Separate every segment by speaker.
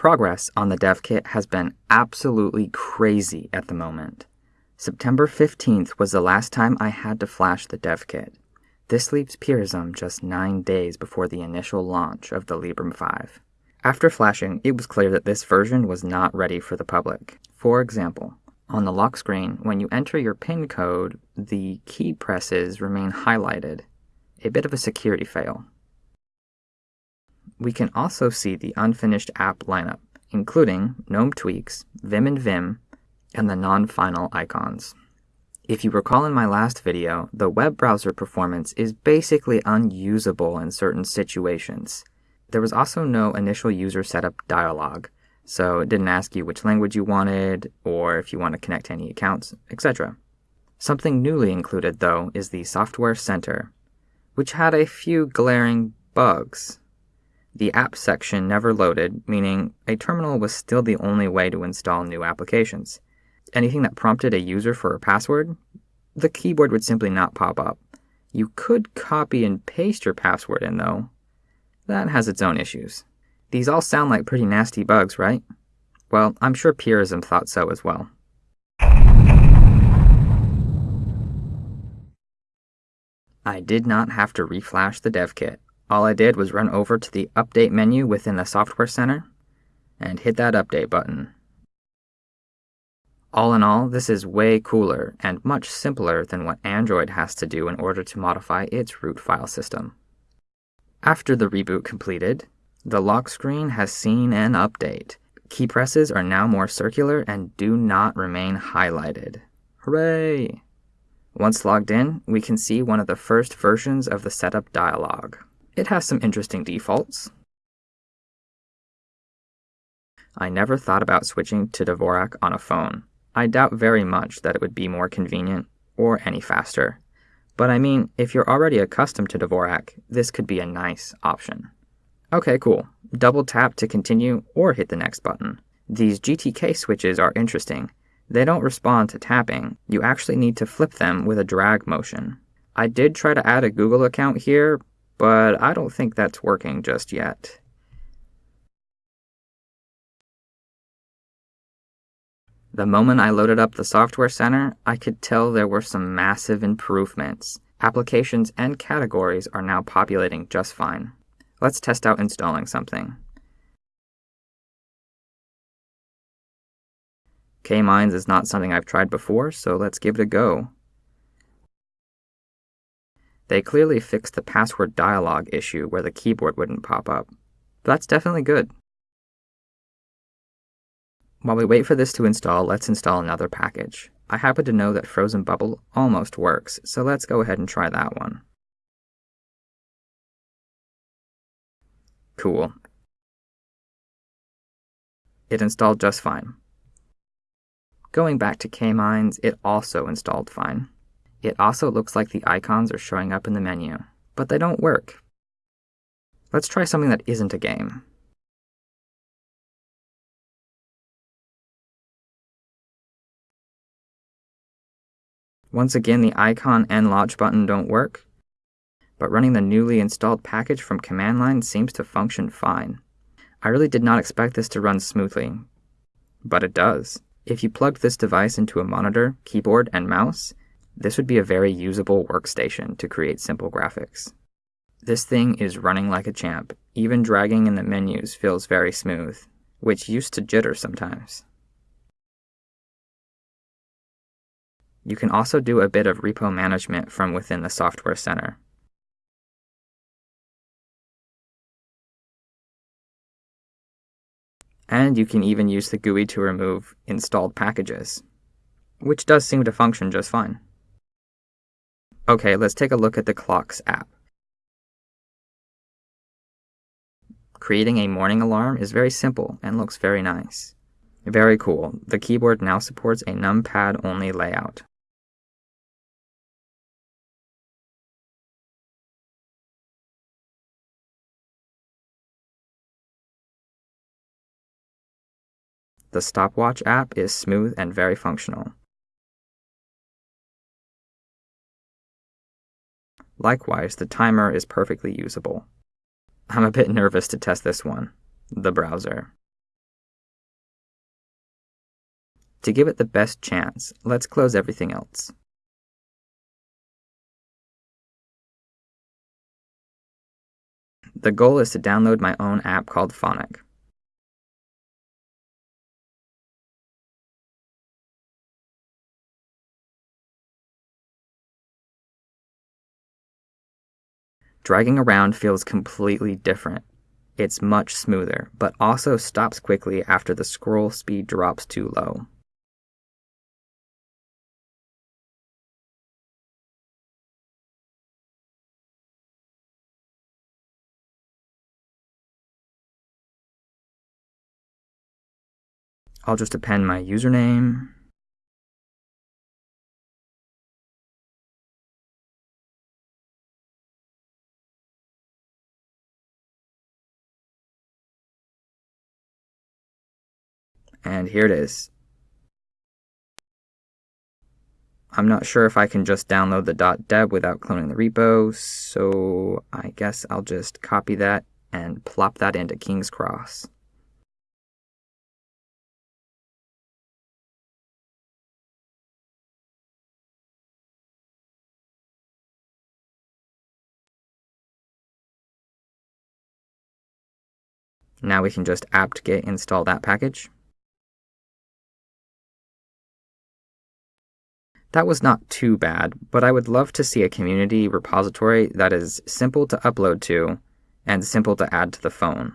Speaker 1: Progress on the dev kit has been absolutely crazy at the moment. September 15th was the last time I had to flash the dev kit. This leaves Purism just 9 days before the initial launch of the Librem 5. After flashing, it was clear that this version was not ready for the public. For example, on the lock screen, when you enter your PIN code, the key presses remain highlighted, a bit of a security fail. We can also see the unfinished app lineup, including GNOME tweaks, Vim and Vim, and the non-final icons. If you recall in my last video, the web browser performance is basically unusable in certain situations. There was also no initial user setup dialog, so it didn't ask you which language you wanted, or if you want to connect to any accounts, etc. Something newly included, though, is the Software Center, which had a few glaring bugs. The app section never loaded, meaning a terminal was still the only way to install new applications anything that prompted a user for a password, the keyboard would simply not pop up. You could copy and paste your password in, though. That has its own issues. These all sound like pretty nasty bugs, right? Well, I'm sure Purism thought so as well. I did not have to reflash the dev kit. All I did was run over to the Update menu within the Software Center and hit that Update button. All in all, this is way cooler and much simpler than what Android has to do in order to modify its root file system. After the reboot completed, the lock screen has seen an update. Key presses are now more circular and do not remain highlighted. Hooray! Once logged in, we can see one of the first versions of the setup dialog. It has some interesting defaults. I never thought about switching to Dvorak on a phone. I doubt very much that it would be more convenient or any faster. But I mean, if you're already accustomed to Dvorak, this could be a nice option. Okay, cool. Double tap to continue or hit the next button. These GTK switches are interesting. They don't respond to tapping. You actually need to flip them with a drag motion. I did try to add a Google account here, but I don't think that's working just yet. The moment I loaded up the Software Center, I could tell there were some massive improvements. Applications and categories are now populating just fine. Let's test out installing something. K-Mines is not something I've tried before, so let's give it a go. They clearly fixed the password dialog issue where the keyboard wouldn't pop up. That's definitely good. While we wait for this to install, let's install another package. I happen to know that Frozen Bubble almost works, so let's go ahead and try that one. Cool. It installed just fine. Going back to K-Mines, it also installed fine. It also looks like the icons are showing up in the menu, but they don't work. Let's try something that isn't a game. Once again, the icon and launch button don't work, but running the newly installed package from command line seems to function fine. I really did not expect this to run smoothly, but it does. If you plugged this device into a monitor, keyboard, and mouse, this would be a very usable workstation to create simple graphics. This thing is running like a champ. Even dragging in the menus feels very smooth, which used to jitter sometimes. You can also do a bit of repo management from within the Software Center. And you can even use the GUI to remove installed packages, which does seem to function just fine. Okay, let's take a look at the Clocks app. Creating a morning alarm is very simple and looks very nice. Very cool. The keyboard now supports a numpad-only layout. The stopwatch app is smooth and very functional. Likewise, the timer is perfectly usable. I'm a bit nervous to test this one, the browser. To give it the best chance, let's close everything else. The goal is to download my own app called Phonic. Dragging around feels completely different. It's much smoother, but also stops quickly after the scroll speed drops too low. I'll just append my username. And here it is. I'm not sure if I can just download the .deb without cloning the repo, so I guess I'll just copy that and plop that into King's Cross. Now we can just apt-get install that package. That was not too bad, but I would love to see a community repository that is simple to upload to and simple to add to the phone.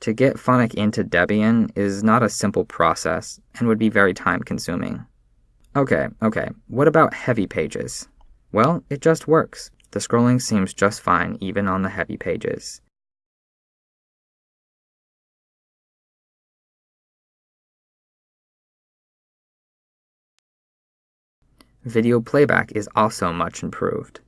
Speaker 1: To get Phonic into Debian is not a simple process and would be very time consuming. Okay, okay, what about heavy pages? Well, it just works. The scrolling seems just fine even on the heavy pages. Video playback is also much improved.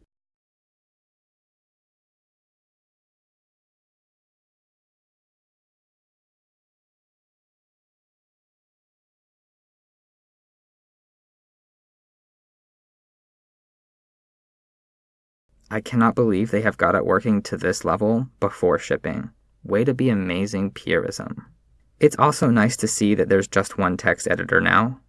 Speaker 1: I cannot believe they have got it working to this level before shipping. Way to be amazing purism. It's also nice to see that there's just one text editor now,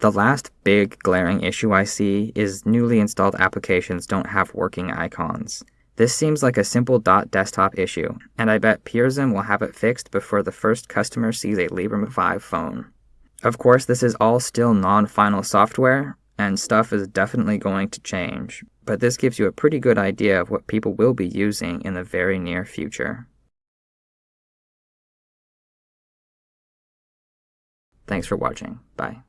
Speaker 1: The last big glaring issue I see is newly installed applications don't have working icons. This seems like a simple dot .desktop issue, and I bet Purism will have it fixed before the first customer sees a Librem 5 phone. Of course, this is all still non-final software, and stuff is definitely going to change, but this gives you a pretty good idea of what people will be using in the very near future. Thanks for watching. Bye.